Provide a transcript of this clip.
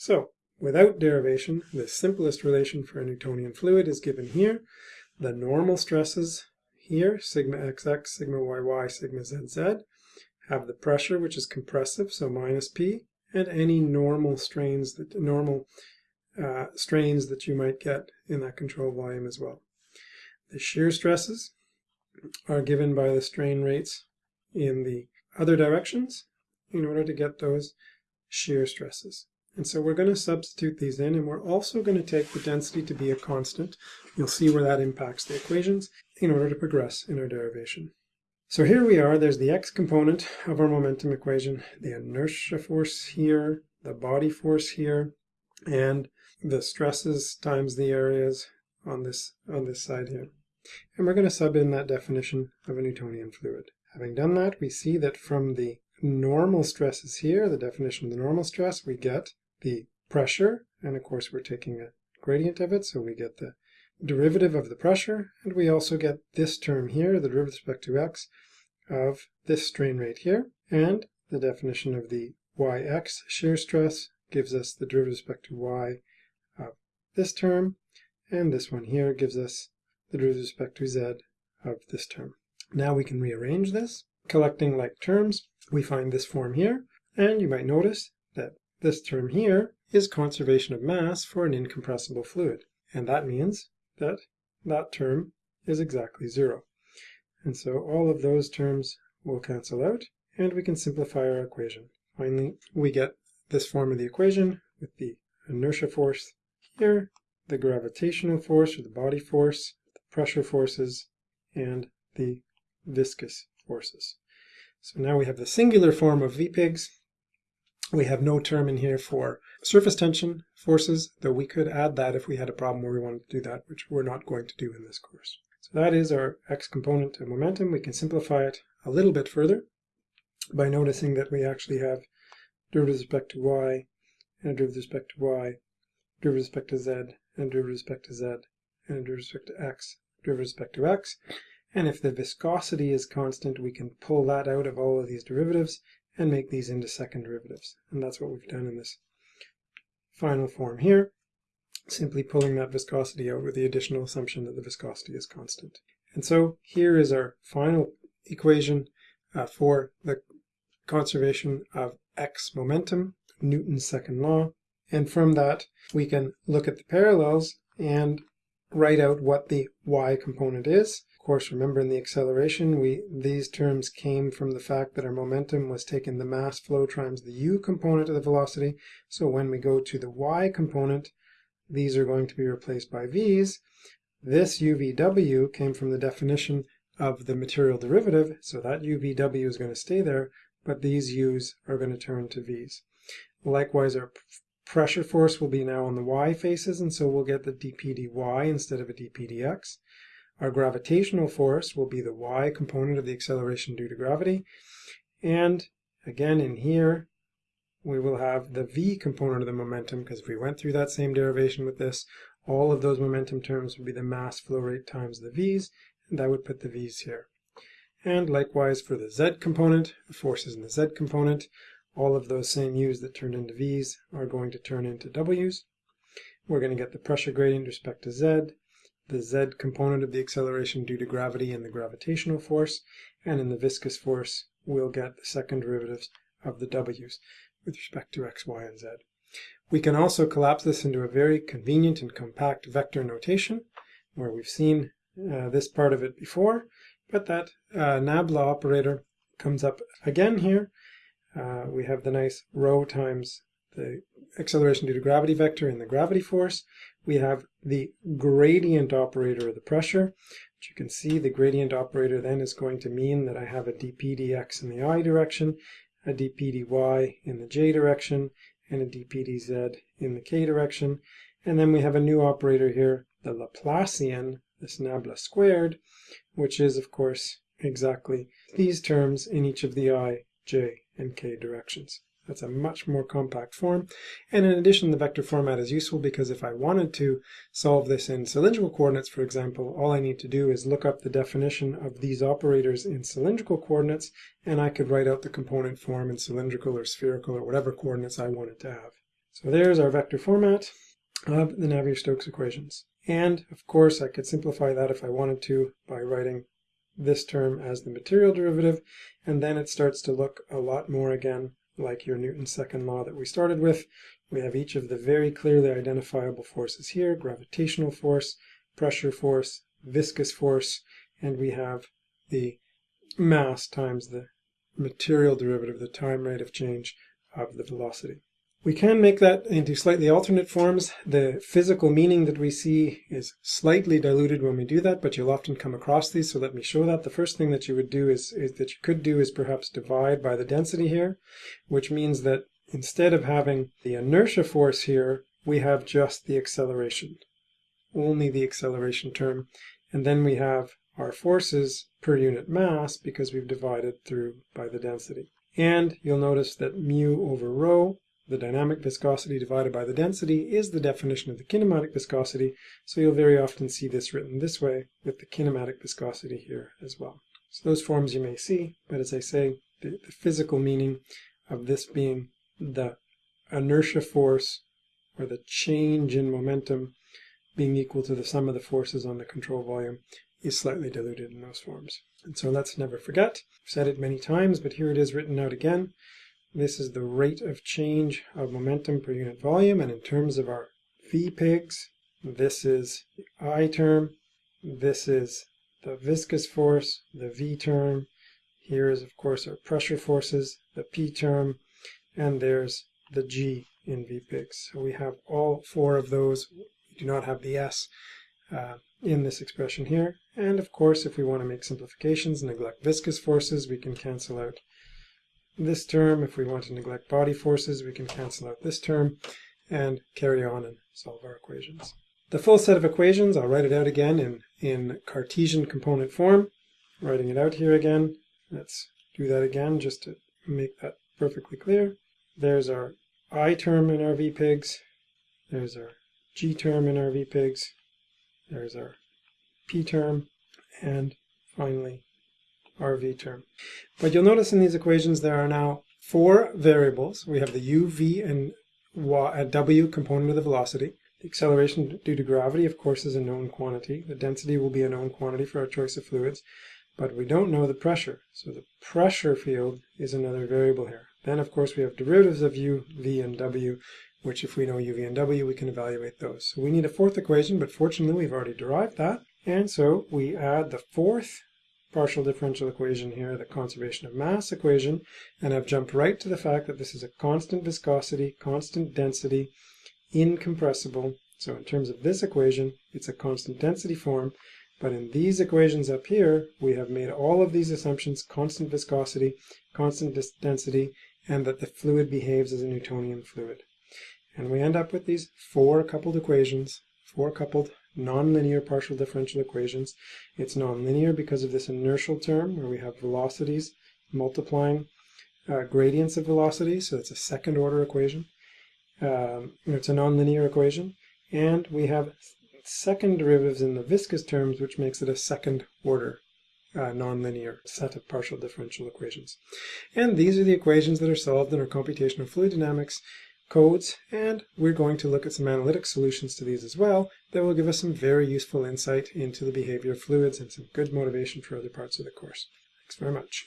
So without derivation, the simplest relation for a Newtonian fluid is given here. The normal stresses here, sigma xx, sigma yy, sigma zz, have the pressure, which is compressive, so minus p, and any normal strains that normal uh, strains that you might get in that control volume as well. The shear stresses are given by the strain rates in the other directions in order to get those shear stresses. And so we're going to substitute these in, and we're also going to take the density to be a constant. You'll see where that impacts the equations in order to progress in our derivation. So here we are, there's the x component of our momentum equation, the inertia force here, the body force here, and the stresses times the areas on this, on this side here. And we're going to sub in that definition of a Newtonian fluid. Having done that, we see that from the normal stresses here, the definition of the normal stress, we get the pressure, and of course we're taking a gradient of it, so we get the derivative of the pressure, and we also get this term here, the derivative with respect to x, of this strain rate here, and the definition of the yx shear stress gives us the derivative with respect to y of this term, and this one here gives us the derivative with respect to z of this term. Now we can rearrange this. Collecting like terms, we find this form here, and you might notice that this term here is conservation of mass for an incompressible fluid, and that means that that term is exactly zero. And so all of those terms will cancel out, and we can simplify our equation. Finally, we get this form of the equation with the inertia force here, the gravitational force or the body force, the pressure forces, and the viscous forces. So now we have the singular form of VPIGs. We have no term in here for surface tension forces, though we could add that if we had a problem where we wanted to do that, which we're not going to do in this course. So that is our x component of momentum. We can simplify it a little bit further by noticing that we actually have derivative with respect to y, and derivative with respect to y, derivative with respect to z, and derivative with respect to z, and derivative with respect to x, derivative with respect to x. And if the viscosity is constant, we can pull that out of all of these derivatives and make these into second derivatives. And that's what we've done in this final form here, simply pulling that viscosity out with the additional assumption that the viscosity is constant. And so here is our final equation uh, for the conservation of x momentum, Newton's second law. And from that, we can look at the parallels and write out what the y component is. Of course, remember in the acceleration, we these terms came from the fact that our momentum was taking the mass flow times the u component of the velocity. So when we go to the y component, these are going to be replaced by v's. This uvw came from the definition of the material derivative, so that uvw is going to stay there, but these u's are going to turn to v's. Likewise, our pressure force will be now on the y faces, and so we'll get the dp dy instead of a dp dx. Our gravitational force will be the y component of the acceleration due to gravity. And again in here, we will have the v component of the momentum, because if we went through that same derivation with this, all of those momentum terms would be the mass flow rate times the v's, and I would put the v's here. And likewise for the z component, the forces in the z component, all of those same u's that turned into v's are going to turn into w's. We're going to get the pressure gradient with respect to z, the z component of the acceleration due to gravity and the gravitational force, and in the viscous force we'll get the second derivatives of the w's with respect to x, y, and z. We can also collapse this into a very convenient and compact vector notation, where we've seen uh, this part of it before, but that uh, nabla operator comes up again here. Uh, we have the nice rho times the acceleration due to gravity vector and the gravity force. We have the gradient operator of the pressure, which you can see the gradient operator then is going to mean that I have a dp dx in the i direction, a dp dy in the j direction, and a dp dz in the k direction. And then we have a new operator here, the Laplacian, this nabla squared, which is of course exactly these terms in each of the i, j, and k directions. That's a much more compact form. And in addition, the vector format is useful because if I wanted to solve this in cylindrical coordinates, for example, all I need to do is look up the definition of these operators in cylindrical coordinates, and I could write out the component form in cylindrical or spherical or whatever coordinates I wanted to have. So there's our vector format of the Navier-Stokes equations. And of course I could simplify that if I wanted to by writing this term as the material derivative and then it starts to look a lot more again like your Newton's second law that we started with. We have each of the very clearly identifiable forces here, gravitational force, pressure force, viscous force, and we have the mass times the material derivative, the time rate of change of the velocity. We can make that into slightly alternate forms. The physical meaning that we see is slightly diluted when we do that, but you'll often come across these, so let me show that. The first thing that you would do is, is that you could do is perhaps divide by the density here, which means that instead of having the inertia force here, we have just the acceleration, only the acceleration term, and then we have our forces per unit mass because we've divided through by the density. And you'll notice that mu over rho the dynamic viscosity divided by the density is the definition of the kinematic viscosity, so you'll very often see this written this way with the kinematic viscosity here as well. So those forms you may see, but as I say, the, the physical meaning of this being the inertia force or the change in momentum being equal to the sum of the forces on the control volume is slightly diluted in those forms. And so let's never forget, I've said it many times, but here it is written out again. This is the rate of change of momentum per unit volume, and in terms of our V-pigs, this is the I term, this is the viscous force, the V term, here is of course our pressure forces, the P term, and there's the G in V-pigs. So we have all four of those, we do not have the S uh, in this expression here. And of course, if we want to make simplifications, neglect viscous forces, we can cancel out this term. If we want to neglect body forces, we can cancel out this term and carry on and solve our equations. The full set of equations, I'll write it out again in, in Cartesian component form. Writing it out here again. Let's do that again just to make that perfectly clear. There's our I term in our VPIGs. There's our G term in our VPIGs. There's our P term. And finally, our v term. But you'll notice in these equations there are now four variables. We have the u, v, and uh, w component of the velocity. The acceleration due to gravity, of course, is a known quantity. The density will be a known quantity for our choice of fluids, but we don't know the pressure. So the pressure field is another variable here. Then, of course, we have derivatives of u, v, and w, which if we know u, v, and w, we can evaluate those. So we need a fourth equation, but fortunately we've already derived that. And so we add the fourth partial differential equation here, the conservation of mass equation, and I've jumped right to the fact that this is a constant viscosity, constant density, incompressible. So in terms of this equation, it's a constant density form, but in these equations up here, we have made all of these assumptions constant viscosity, constant density, and that the fluid behaves as a Newtonian fluid. And we end up with these four coupled equations, four coupled nonlinear partial differential equations. It's nonlinear because of this inertial term where we have velocities multiplying uh, gradients of velocity, so it's a second order equation. Um, it's a nonlinear equation, and we have second derivatives in the viscous terms, which makes it a second order uh, nonlinear set of partial differential equations. And these are the equations that are solved in our computational fluid dynamics codes, and we're going to look at some analytic solutions to these as well that will give us some very useful insight into the behavior of fluids and some good motivation for other parts of the course. Thanks very much.